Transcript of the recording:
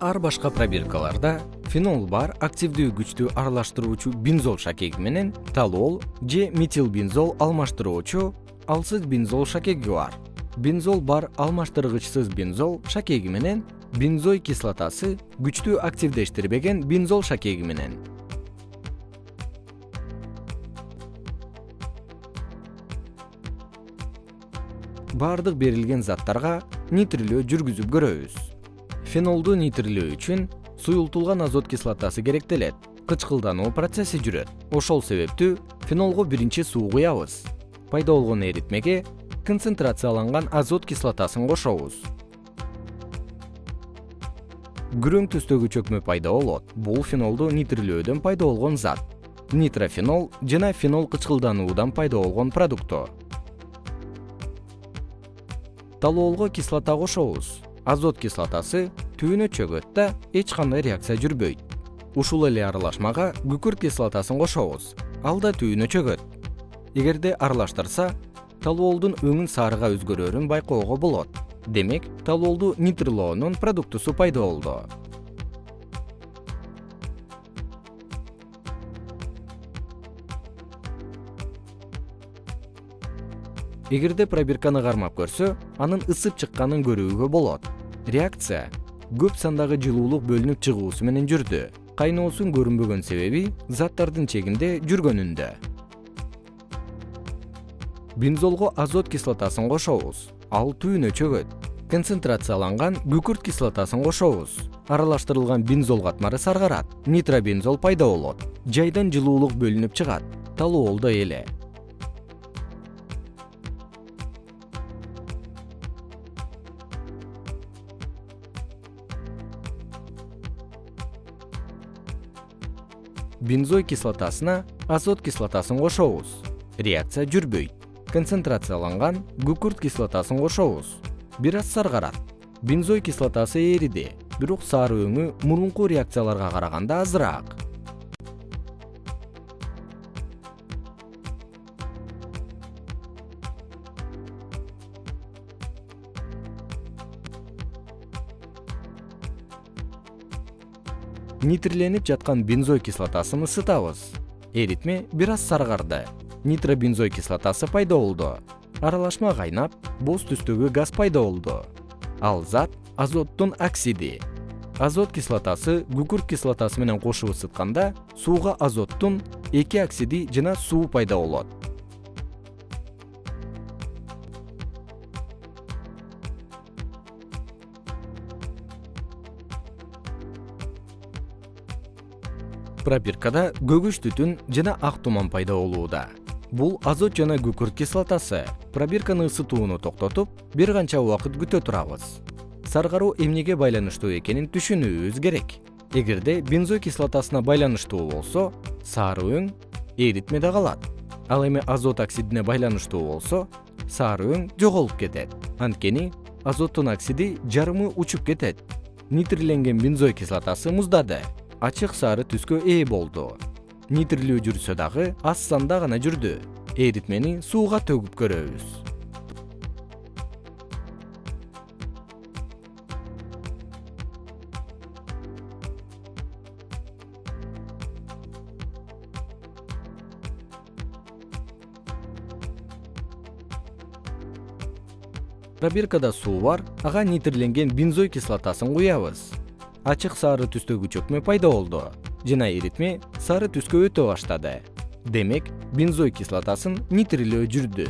ар башка пробиркаларда фенол бар активдүү күчтүү аралаштыруучу бензол шакеги менен талол же метилбензол алмаштыруучу алсыз бензол шакеги бар. Бензол бар алмаштыргычсыз бензол шакеги менен бензой кислотасы күчтүү активдештирбеген бензол шакеги менен. Баардык берилген заттарга нитрилөө жүргүзүп көрөбүз фенолду нитрилөө үчүн суюлтулган азот кислотасы керектелет. Кычкылдануу процесси жүрөт. Ошол себептүү фенолго биринчи суу куябыз. Пайда болгон эритмеге концентрацияланган азот кислотасын кошобуз. Күрөң түстөгү чөкмө пайда болот. Бул фенолду нитрилөөдөн пайда болгон зат. Нитрофенол жана фенол кычкылдануудан пайда болгон продукто. Талоолго кислота кошобуз. Азот кислотасы түбүнө чөгөт да эч кандай реакция жүрбөйт. Ушул эле аралашмага күкүрт кислотасын кошобуз ал да түбүнө чөгөт. Эгерде аралаштырса талоолдун өңүн сарыга өзгөрөрүн байкоого болот. Демек талоолду нитрилоонун продуктусу пайда болду. Эгерде пробирканы кармап көрсө анын ысып чыкканын көрүүгө болот. Реакция көп сандагы жылуулук бөлүнүп чыгуусу менен жүрдү. Кайноосунун көрүнбөгөн себеби заттардын чегинде жүргөнүндө. Бензолго азот кислотасын кошобуз. Ал түбүнө чөгөт. Концентрацияланган күкүрт кислотасын кошобуз. Аралаштырылган бензол катмары саргарат. Нитробензол пайда болот. Жайдан жылуулук бөлүнүп чыгат. Талоолдо эле бензой кислотасына азот кислотасын кошобуз. Реакция жүрбөйт. Концентрацияланган күкүрт кислотасын кошобуз. Бир аз саргарат. Бензой кислотасы эриди бирок сары өңү мурунку реакцияларга караганда азыраак нитриленип жаткан бензой кислотасын ысытабыз. Эритме бир аз саргарды нитробензой кислотасы пайда болду. Аралашма кайнап боз түстөгү газ пайда болду. Ал зат азоттун оксиди. Азот кислотасы күкүрт кислотасы менен кошуп ысытканда сууга азоттун эки оксиди жана суу пайда болот пробиркада көгүш түтүн жана ак туман пайда болууда бул азот жана күкүрт кислотасы. Пробирканы ысытууну токтотуп бир канча убакыт күтө турабыз. Саргаруу эмнеге байланыштуу экенин түшүнүүбүз керек. Эгерде бензой кислотасына байланыштуу болсо сары өң эритмеде калат. Ал эми азот оксидине байланыштуу болсо сары өң жоголуп кетет. Анткени азоттун оксиди жарымы учуп кетет. Нитриленген бензой кислотасы муздады ачык сары түскө ээ болду. Нитрилөө жүрсө дагы аз санда гана жүрдү. Эритмени сууга төгүп көрөбүз. Пробиркада суу бар ага нитриленген бензой кислотасын куябыз ачык сары түстөгү чөкмө пайда болду. Жана эритме сары түскө өтө баштады. Демек бензой кислотасын нитрилөө жүрдү